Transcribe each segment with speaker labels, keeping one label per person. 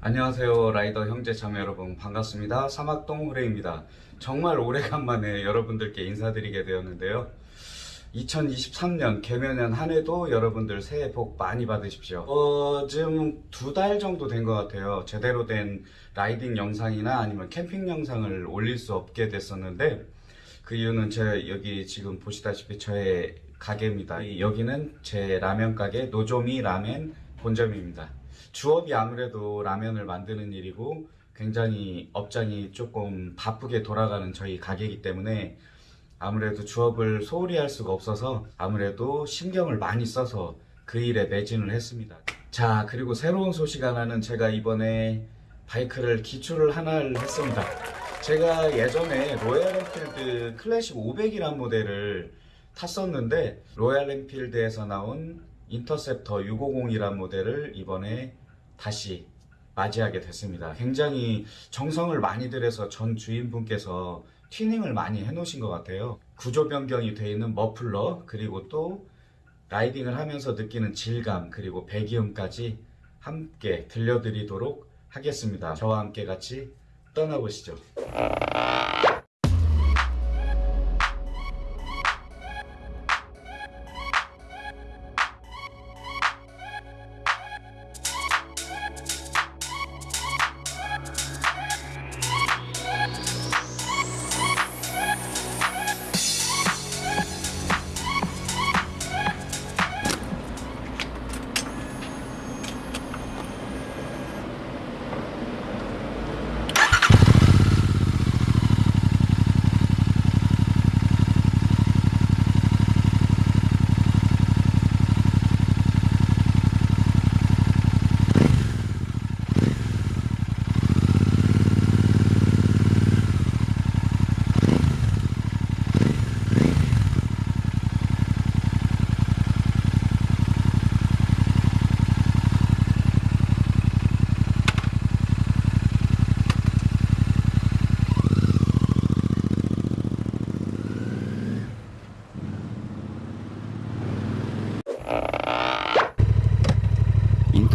Speaker 1: 안녕하세요 라이더 형제 자매 여러분. 반갑습니다. 사막동 후레입니다. 정말 오래간만에 여러분들께 인사드리게 되었는데요. 2023년 개면연 한 해도 여러분들 새해 복 많이 받으십시오. 어, 지금 두 달 정도 된 것 같아요. 제대로 된 라이딩 영상이나 아니면 캠핑 영상을 올릴 수 없게 됐었는데 그 이유는 제 여기 지금 보시다시피 저의 가게입니다. 이- 여기는 제 라면 가게 노조미 라멘 본점입니다 주업이 아무래도 라면을 만드는 일이고 굉장히 업장이 조금 바쁘게 돌아가는 저희 가게이기 때문에 아무래도 주업을 소홀히 할 수가 없어서 아무래도 신경을 많이 써서 그 일에 매진을 했습니다. 자, 그리고 새로운 소식 하나는 제가 이번에 바이크를 기추를 하나를 했습니다. 제가 예전에 로얄 엔필드 클래식 500이란 모델을 탔었는데 로얄 엔필드에서 나온 인터셉터 650이란 모델을 이번에 다시 맞이하게 됐습니다. 굉장히 정성을 많이 들여서 전 주인분께서 튜닝을 많이 해 놓으신 것 같아요. 구조 변경이 되어 있는 머플러 그리고 또 riding을 하면서 느끼는 질감 그리고 배기음까지 함께 들려드리도록 하겠습니다. 저와 함께 같이 떠나보시죠.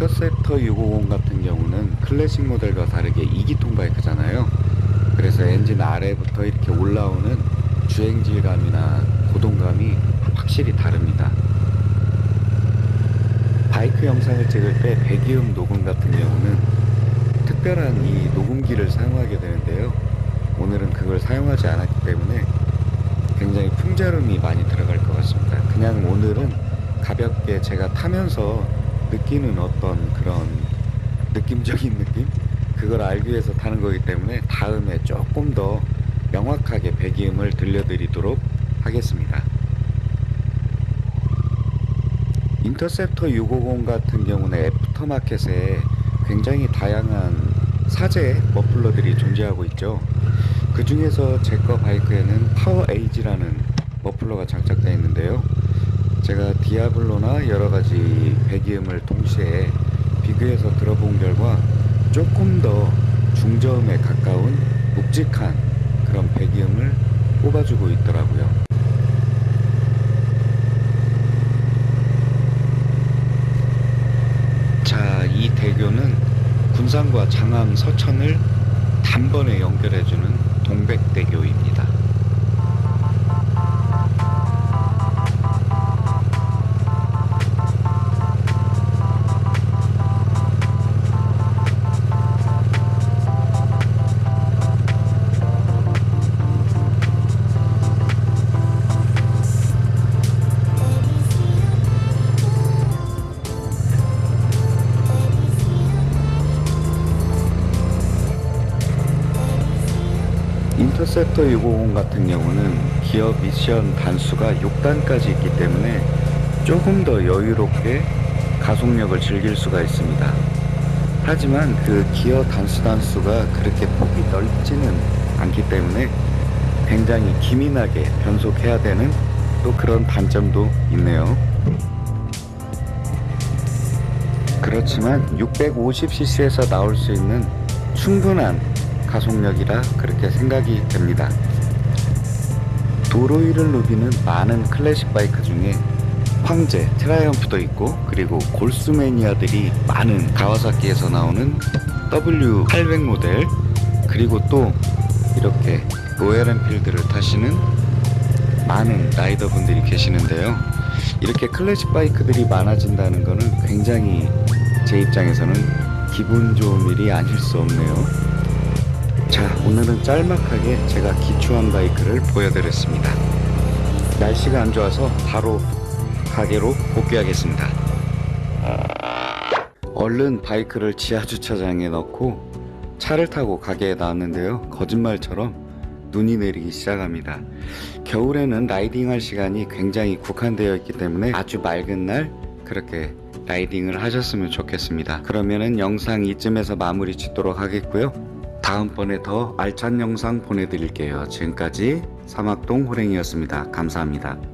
Speaker 1: 인터셉터 650 같은 경우는 클래식 모델과 다르게 2기통 바이크잖아요. 그래서 엔진 아래부터 이렇게 올라오는 주행 질감이나 고동감이 확실히 다릅니다. 바이크 영상을 찍을 때 배기음 녹음 같은 경우는 특별한 이 녹음기를 사용하게 되는데요. 오늘은 그걸 사용하지 않았기 때문에 굉장히 풍자음이 많이 들어갈 것 같습니다. 그냥 오늘은 가볍게 제가 타면서 느끼는 어떤 그런 느낌적인 느낌? 그걸 알기 위해서 타는 거기 때문에 다음에 조금 더 명확하게 배기음을 들려드리도록 하겠습니다. 인터셉터 650 같은 경우는 애프터마켓에 굉장히 다양한 사제 머플러들이 존재하고 있죠. 그 중에서 제 거 바이크에는 파워 에이지라는 머플러가 장착되어 있는데요. 제가 디아블로나 여러 가지 배기음을 동시에 비교해서 들어본 결과 조금 더 중저음에 가까운 묵직한 그런 배기음을 뽑아주고 있더라고요. 자, 이 대교는 군산과 장암 서천을 단번에 연결해주는 동백대교입니다. 인터셉터 650 같은 경우는 기어 미션 단수가 6단까지 있기 때문에 조금 더 여유롭게 가속력을 즐길 수가 있습니다. 하지만 그 기어 단수 단수가 그렇게 폭이 넓지는 않기 때문에 굉장히 기민하게 변속해야 되는 또 그런 단점도 있네요. 그렇지만 650cc에서 나올 수 있는 충분한 가속력이라 그렇게 생각이 됩니다. 도로 위를 누비는 많은 클래식 바이크 중에 황제, 트라이엄프도 있고 그리고 골수 매니아들이 많은 가와사키에서 나오는 W800 모델 그리고 또 이렇게 로얄 엔필드를 타시는 많은 라이더분들이 계시는데요. 이렇게 클래식 바이크들이 많아진다는 것은 굉장히 제 입장에서는 기분 좋은 일이 아닐 수 없네요. 자, 오늘은 짤막하게 제가 기초한 바이크를 보여드렸습니다. 날씨가 안 좋아서 바로 가게로 복귀하겠습니다. 얼른 바이크를 지하 주차장에 넣고 차를 타고 가게에 나왔는데요. 거짓말처럼 눈이 내리기 시작합니다. 겨울에는 라이딩할 시간이 굉장히 국한되어 있기 때문에 아주 맑은 날 그렇게 라이딩을 하셨으면 좋겠습니다. 그러면은 영상 이쯤에서 마무리 짓도록 하겠고요. 다음번에 더 알찬 영상 보내드릴게요. 지금까지 사막동 호랭이였습니다. 감사합니다.